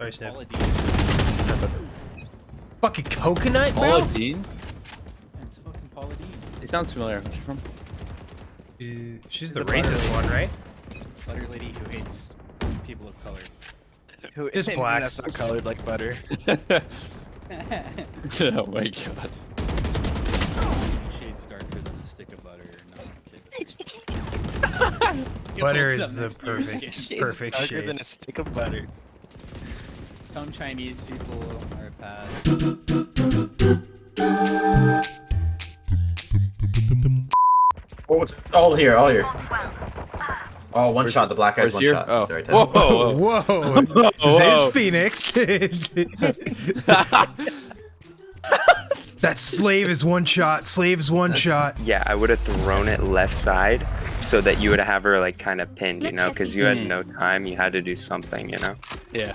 Sorry, Snip. Paula Deen. Fucking coconut, bro? Paula Deen? Yeah, It's fucking Paula Deen. It sounds familiar. Where's she from? She- She's The the racist one, right? Butter lady who hates people of color. Who Just and blacks. That's not colored like butter. oh my god. Shades darker than a stick of butter. No, I'm kidding. Yo, Butter is the next to your perfect, skin? perfect darker shade. than a stick of butter. Some Chinese people are bad. Oh, it's all here, all here. Uh, oh, one shot. The black guy's one here? shot. Oh. Sorry, Whoa, whoa, whoa. Whoa! Whoa. Phoenix. that slave is one shot. Slave's one shot. Yeah, I would have thrown it left side so that you would have her like kind of pinned, you know, because you had no time. You had to do something, you know. Yeah.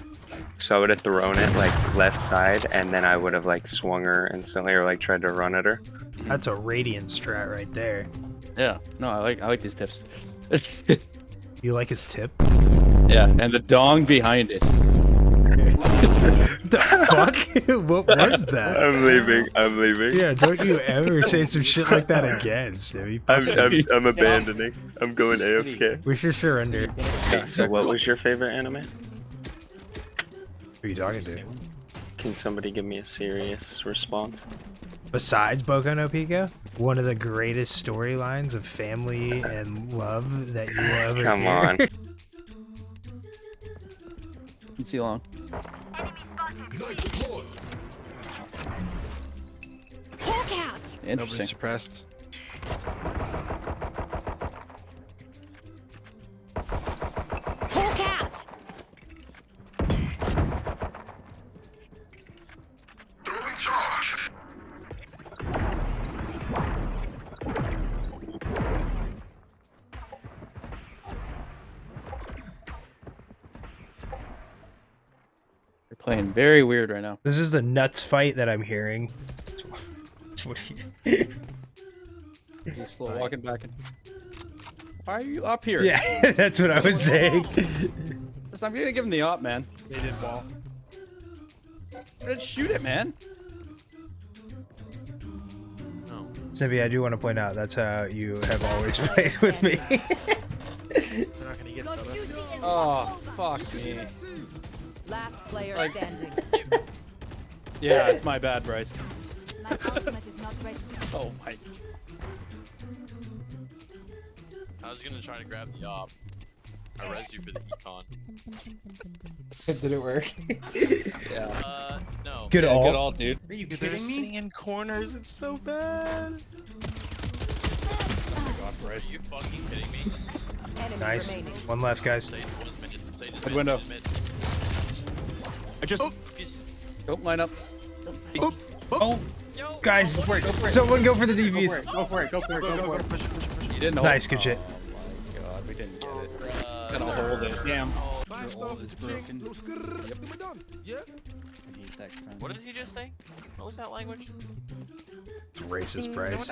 So I would have thrown it like left side, and then I would have like swung her instantly or like tried to run at her. Mm-hmm. That's a radiant strat right there. Yeah. No, I like I like these tips. You like his tip? yeah, and the dong behind it. The fuck? what was that? I'm leaving. I'm leaving. Yeah, don't you ever say some shit like that again, Stevie. I'm, I'm, I'm abandoning. I'm going AFK. We should surrender. Okay, so what was your favorite anime? Who are you talking to? Can somebody give me a serious response? Besides Boku no Pico, one of the greatest storylines of family and love that you will ever Come hear. on. Let's see long. Hawk out! Nobody Interesting. suppressed. Playing very weird right now. This is the nuts fight that I'm hearing. What are you- He's slow walking back. In. Why are you up here? yeah, that's what I was saying. Listen, I'm gonna give him the op, man. They did ball. Let's shoot it, man. Snippy, I do want to point out that's how you have always played with me. They're not gonna get it though. Oh, fuck me. Last player Like- standing. Yeah, it's my bad, Bryce. My ultimate is not ready. Oh my. I was gonna try to grab the op. I res you for the econ. Did it work? Yeah. Uh, no. Good yeah, all. Good all, dude. Are you They're kidding me? sitting in corners. It's so bad. God, Bryce. Are you fucking kidding me? Enemy Nice. remaining. One left, guys. Sage was mid, Sage is Good mid, window. Sage is mid. I just. He's- Don't line up. Oh, Oh, Yo, guys, go for it, go for it. someone go for the Go for DVs. it, go for it, go for it, go for it. Push, push, push, push. you didn't hold. Nice, good shit. Oh my god, we didn't get it. Bruh. Gonna hold it. Damn. Your ult is broken. I hate that. What did he just say? What was that language? It's racist, Bryce.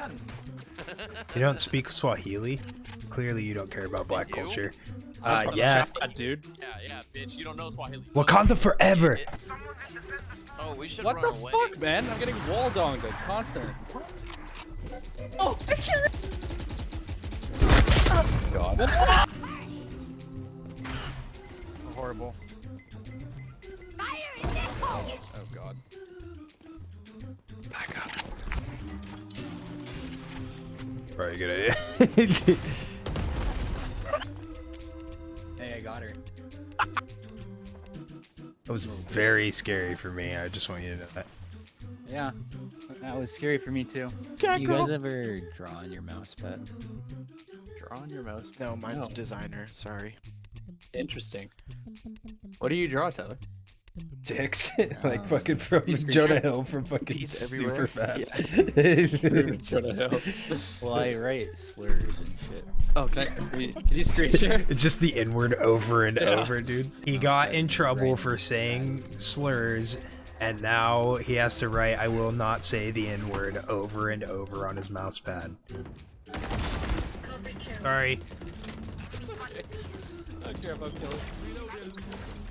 You don't speak Swahili? Clearly, you don't care about black culture. I'm Uh, yeah. Chad, dude. Yeah, yeah, bitch. You don't know Swahili. Wakanda forever. Oh, we should What run the fuck, man? I'm getting wall donged constantly. Oh, I can't. God. Horrible. Oh God. Back Probably a good idea. very scary for me. I just want you to know that. Yeah. That was scary for me too. You guys ever draw on your mouse pad? Draw on your mouse. No, mine's No. designer. Sorry. Interesting. What do you draw, Tyler? Dicks, like fucking from Peace Jonah creature. Hill from fucking Peace everywhere. Superbad. Jonah Hill. Well, I write slurs and shit. Oh, can, I, can, you, can you screen share? It's just the inward over and Yeah. over, dude. He got in trouble for saying slurs, and now he has to write "I will not say the N word" over and over on his mouse pad. Sorry. I don't care about killing.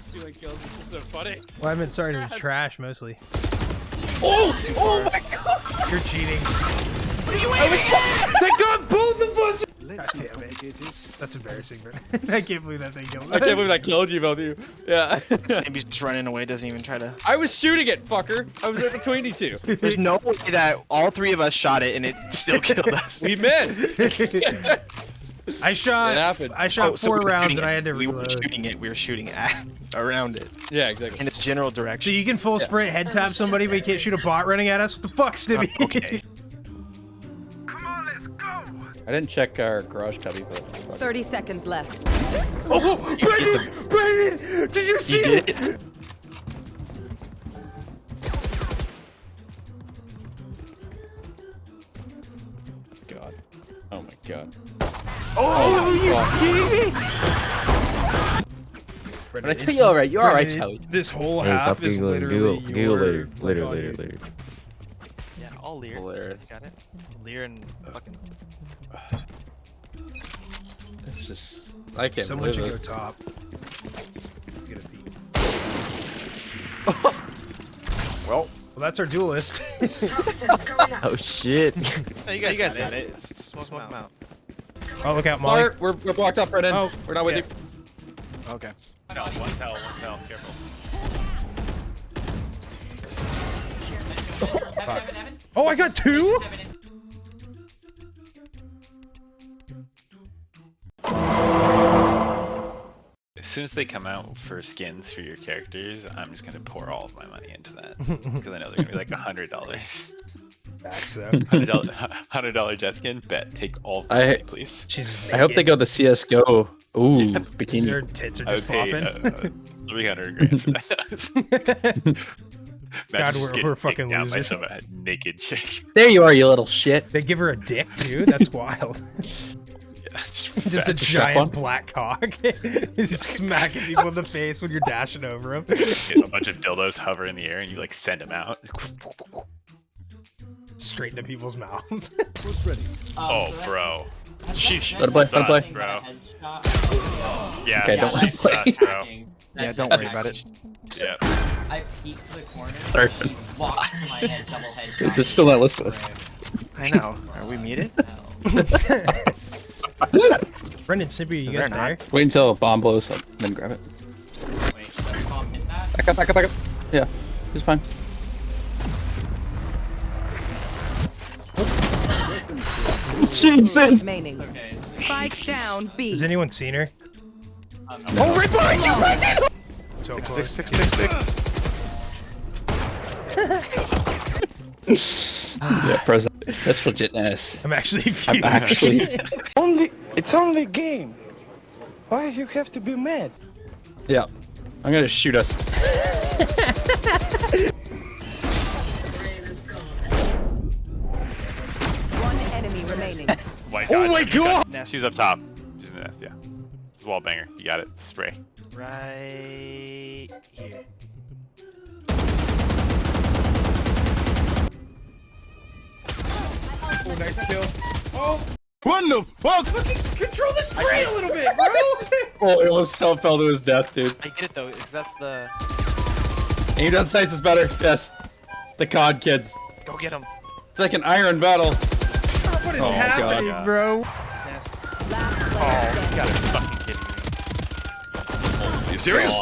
stealing kills. It's so funny. Well, I've been starting to trash mostly. Oh! Oh my god! You're cheating. They got both of us! God damn it. That's embarrassing, bro. I can't believe that thing killed I can't believe I killed you, both of you. Yeah. Snaby's just running away, doesn't even try to. I was shooting it, fucker. I was right between you two. There's no way that all three of us shot it and it still killed us. We missed. I shot. It happened. I shot Oh, so four we rounds and it. I had to reload. We were shooting it. We were shooting at around it yeah, exactly. in its general direction. So you can full sprint head tap somebody, but you can't shoot a bot running at us? What the fuck, uh, Stibby? okay. Come on, let's go. I didn't check our garage cubby, but. 30 seconds left. oh, oh Brandon! Brandon! Did you see He it? did. God. Oh my god. Oh, you fuck. kidding me? But I tell you alright, you're alright, Brandon, Charlie. This whole Hey, half stop is giggling. literally Giggle, your... giggle later, later, fucking- later, later. Yeah, all Lear. Hilarious. Got it. Lear and fucking. It's just. I can't Someone believe should go top. Get a beat. Well, Well, that's our duelist. Oh shit. no, you guys, you guys got it. It's- Smoke, them out. Oh, look out, Molly. We're, we're blocked up, Brennan. Oh, we're not with yeah. you. Okay. One's hell, one's hell. Careful. Oh, I got two? As soon as they come out for skins for your characters, I'm just going to pour all of my money into that. Because I know they're going to be like $100 max though. Hundred dollar jet skin. Bet. Take all the I, money, please. Jesus, I hope they go the CS:GO. Ooh, yeah. bikini. Your tits are just uh, Three hundred grand for that. God, we're, we're fucking losers. By some uh, naked chick. There you are, you little shit. They give her a dick too. That's wild. Just, just a giant black cock, just smacking people in the face when you're dashing over them. A bunch of dildos hover in the air, and you like send them out. Straight into people's mouths. Oh, bro. She's Let her play, let her sus, play. bro. Yeah, Okay, don't let her she's sus, bro. Yeah, don't worry about it. Yeah. I peeked to the corner. Sorry. He walked to my head, double head. This is still not listed. us. I know. Are we muted? Brendan, Sippy, you They're guys there? Wait until a bomb blows up, then grab it. Wait, does bomb hit that? Back up, back up, back up. Yeah, it's fine. Jesus! Remaining. Okay. Spike down B. Has anyone seen her? Um, Oh, right behind you, Brendan! So Stick, close. stick, stick, stick. Yeah, present. Such legitness. I'm actually I'm actually. Only, it's only game. Why you have to be mad? Yeah. I'm gonna shoot us. remaining. White Oh dodge, my white dodge. God! Nest She's up top. She's in the nest, yeah. It's a wall banger. You got it. Spray. right here. Oh, nice kill. Oh! What the fuck? Control the spray a little bit, bro! Oh, it almost so fell to his death, dude. I get it though, because that's the. Aim down sights is better. Yes. The COD kids. Go get him. It's like an iron battle. What is Oh, happening, God. bro? Nest. Oh, you gotta be fucking kidding me. you serious?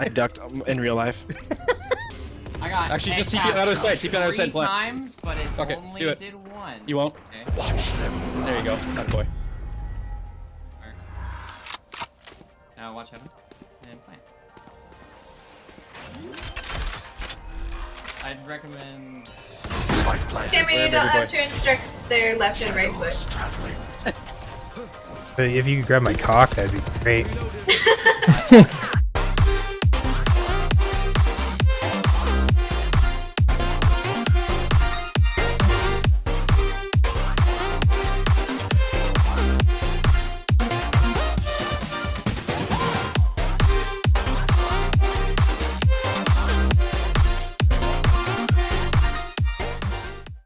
I ducked um, in real life. I got Actually, just hit TP on other tapped side, TP on other three side, plan. times, but it Fuck it, only do it. did one. You won't. Okay. Watch them. There you go. That boy. Now watch heaven and plant. I'd recommend. Damn it, you don't have to instruct their left and right foot. If you could grab my cock, that'd be great.